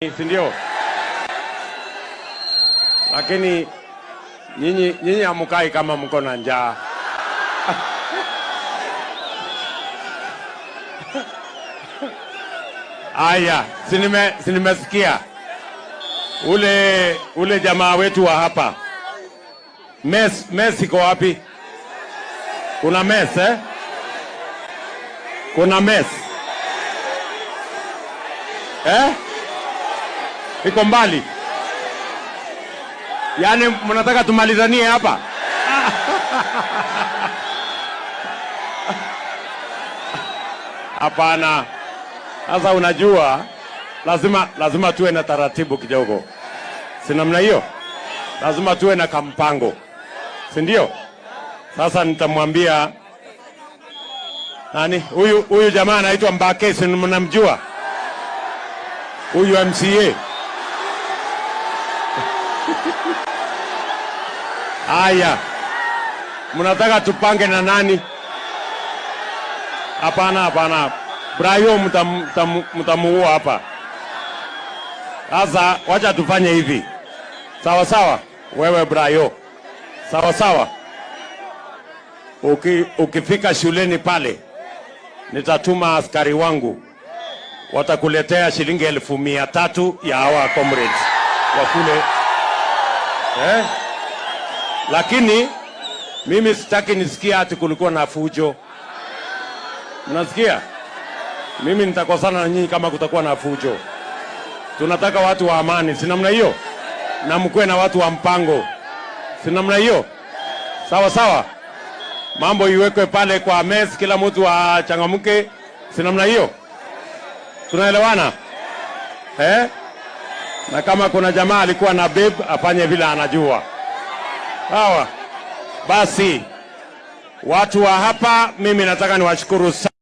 si ndio? Lakini nyinyi nyinyi hamukai kama mko na njaa. Aya, sinime sinimesikia ule ule jamaa wetu wa hapa mes mes iko wapi? Kuna mes eh? Kuna mes eh? Iko mbali, yaani mnataka tumalizanie hapa? Hapana. Sasa unajua, lazima lazima tuwe na taratibu kidogo, si namna hiyo? Lazima tuwe na kampango, si ndio? Sasa nitamwambia nani huyu huyu jamaa anaitwa Mbake, si mnamjua huyu MCA? Haya, mnataka tupange na nani? Hapana, hapana. Brayo mtam- mtam- mtamuua hapa. Sasa wacha tufanye hivi, sawa sawa. Wewe Brayo, sawa sawa. Uki, ukifika shuleni pale, nitatuma askari wangu, watakuletea shilingi elfu mia tatu ya hawa comrades wa kule eh? Lakini mimi sitaki nisikia ati kulikuwa na fujo. Mnasikia? Mimi nitakosana na nyinyi kama kutakuwa na fujo. Tunataka watu wa amani, si namna hiyo? Na mkuwe na watu wa mpango, si namna hiyo? Sawa sawa, mambo iwekwe pale kwa mes, kila mtu achangamke, si namna hiyo? Tunaelewana eh? Na kama kuna jamaa alikuwa na babe afanye vile anajua. Sawa basi, watu wa hapa, mimi nataka niwashukuru sana.